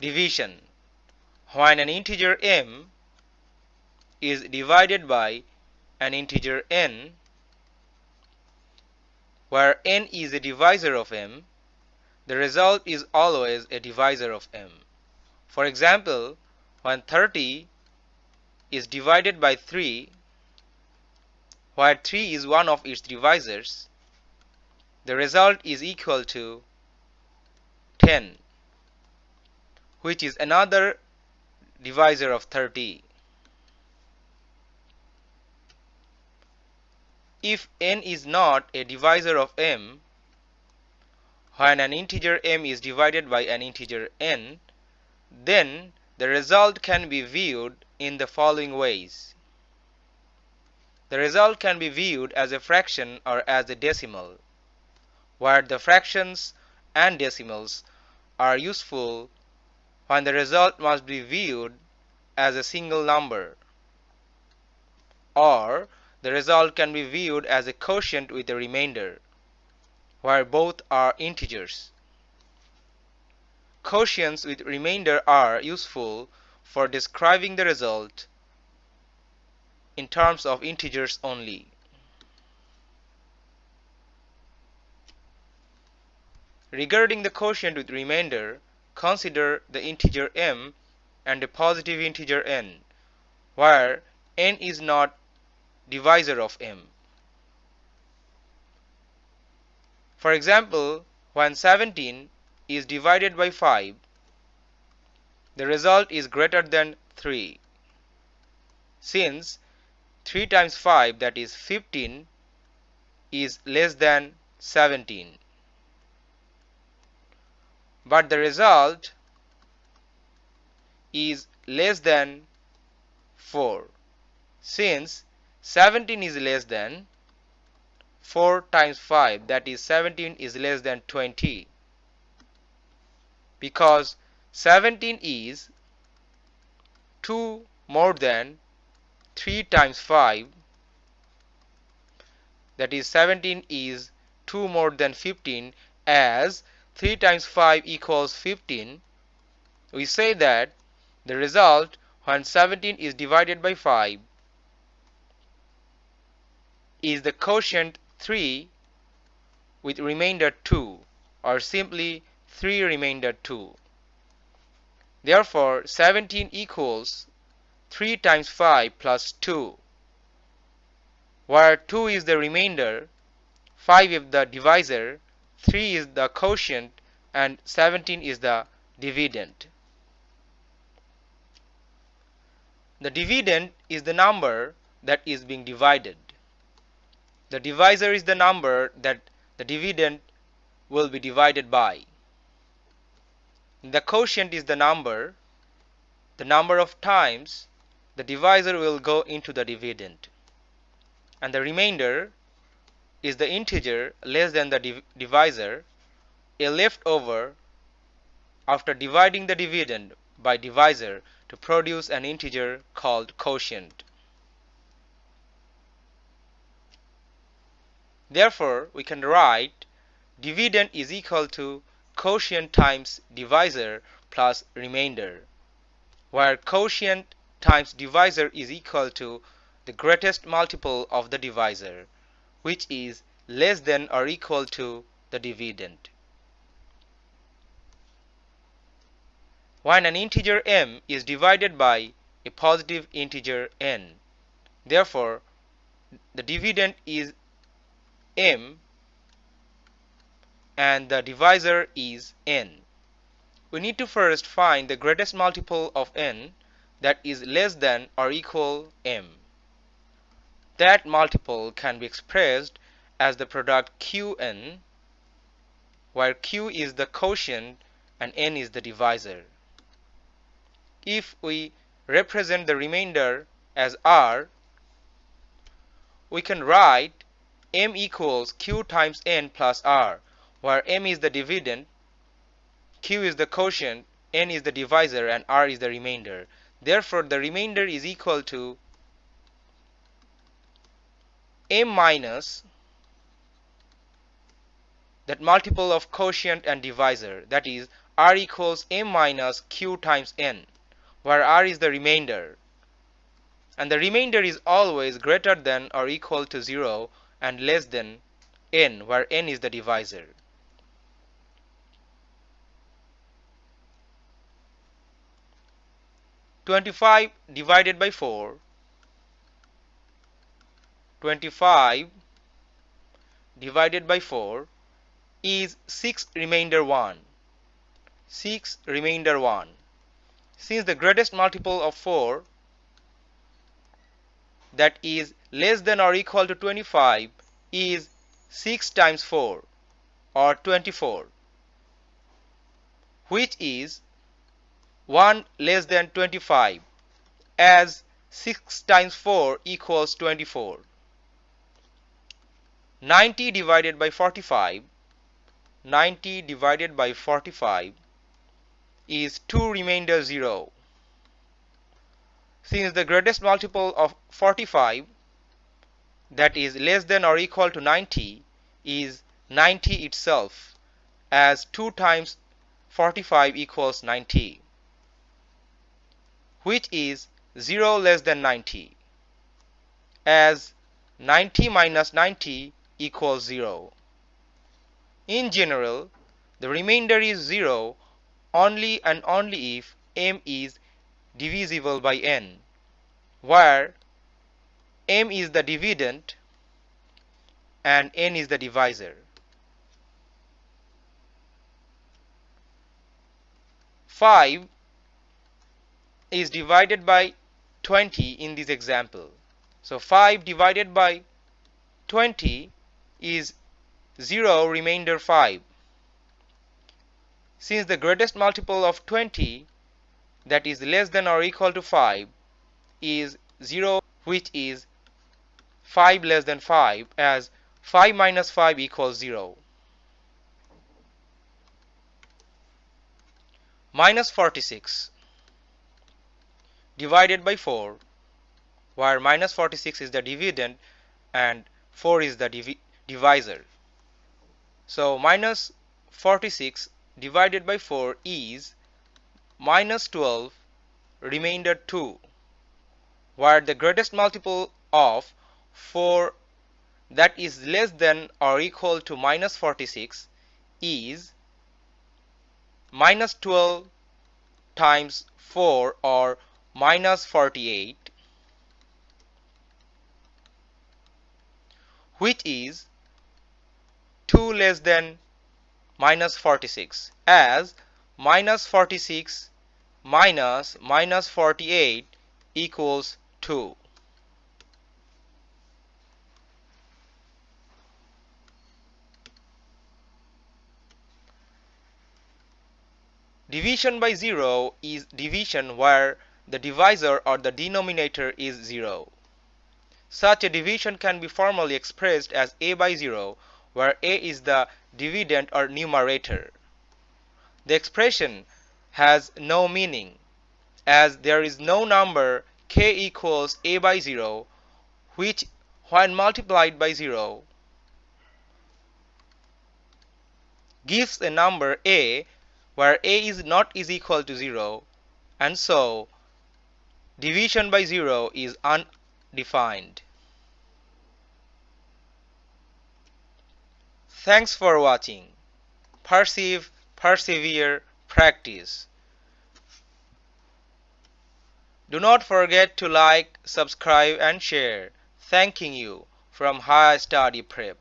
division. When an integer m is divided by an integer n where n is a divisor of m the result is always a divisor of m. For example when 30 is divided by 3 where 3 is one of its divisors the result is equal to 10 which is another divisor of 30 if n is not a divisor of m when an integer m is divided by an integer n then the result can be viewed in the following ways. The result can be viewed as a fraction or as a decimal, where the fractions and decimals are useful when the result must be viewed as a single number, or the result can be viewed as a quotient with a remainder, where both are integers. Quotients with remainder are useful for describing the result in terms of integers only. Regarding the quotient with remainder, consider the integer m and a positive integer n, where n is not divisor of m. For example, when 17 is divided by 5, the result is greater than 3. Since 3 times 5 that is 15 is less than 17. But the result is less than 4 since 17 is less than 4 times 5 that is 17 is less than 20 because 17 is 2 more than 3 times 5 that is 17 is 2 more than 15 as 3 times 5 equals 15 we say that the result when 17 is divided by 5 is the quotient 3 with remainder 2 or simply 3 remainder 2. Therefore, 17 equals 3 times 5 plus 2, where 2 is the remainder, 5 is the divisor, 3 is the quotient, and 17 is the dividend. The dividend is the number that is being divided. The divisor is the number that the dividend will be divided by. The quotient is the number, the number of times the divisor will go into the dividend. And the remainder is the integer less than the div divisor, a leftover after dividing the dividend by divisor to produce an integer called quotient. Therefore, we can write dividend is equal to quotient times divisor plus remainder, where quotient times divisor is equal to the greatest multiple of the divisor, which is less than or equal to the dividend. When an integer m is divided by a positive integer n, therefore the dividend is m and the divisor is n. We need to first find the greatest multiple of n that is less than or equal m. That multiple can be expressed as the product qn where q is the quotient and n is the divisor. If we represent the remainder as r, we can write m equals q times n plus r where m is the dividend, q is the quotient, n is the divisor, and r is the remainder. Therefore, the remainder is equal to m minus that multiple of quotient and divisor, that is r equals m minus q times n, where r is the remainder. And the remainder is always greater than or equal to 0 and less than n, where n is the divisor. Twenty-five divided by four 25 divided by 4 is 6 remainder 1. 6 remainder 1. Since the greatest multiple of 4 that is less than or equal to 25 is 6 times 4 or 24 which is 1 less than 25 as 6 times 4 equals 24. 90 divided by 45 90 divided by 45 is 2 remainder 0 since the greatest multiple of 45 that is less than or equal to 90 is 90 itself as 2 times 45 equals 90 which is 0 less than 90 as 90 minus 90 equals 0. In general, the remainder is 0 only and only if m is divisible by n, where m is the dividend and n is the divisor. 5 is divided by 20 in this example. So 5 divided by 20 is 0 remainder 5. Since the greatest multiple of 20 that is less than or equal to 5 is 0 which is 5 less than 5 as 5 minus 5 equals 0. Minus 46 divided by 4 where minus 46 is the dividend and 4 is the divisor. So minus 46 divided by 4 is minus 12 remainder 2 where the greatest multiple of 4 that is less than or equal to minus 46 is minus 12 times 4 or minus 48 which is 2 less than minus 46 as minus 46 minus minus 48 equals 2. Division by 0 is division where the divisor or the denominator is 0. Such a division can be formally expressed as a by 0 where a is the dividend or numerator. The expression has no meaning as there is no number k equals a by 0 which when multiplied by 0 gives a number a where a is not is equal to 0 and so division by 0 is undefined. Thanks for watching. Perceive, persevere, practice. Do not forget to like, subscribe and share. Thanking you from High Study Prep.